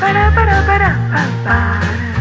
para para para para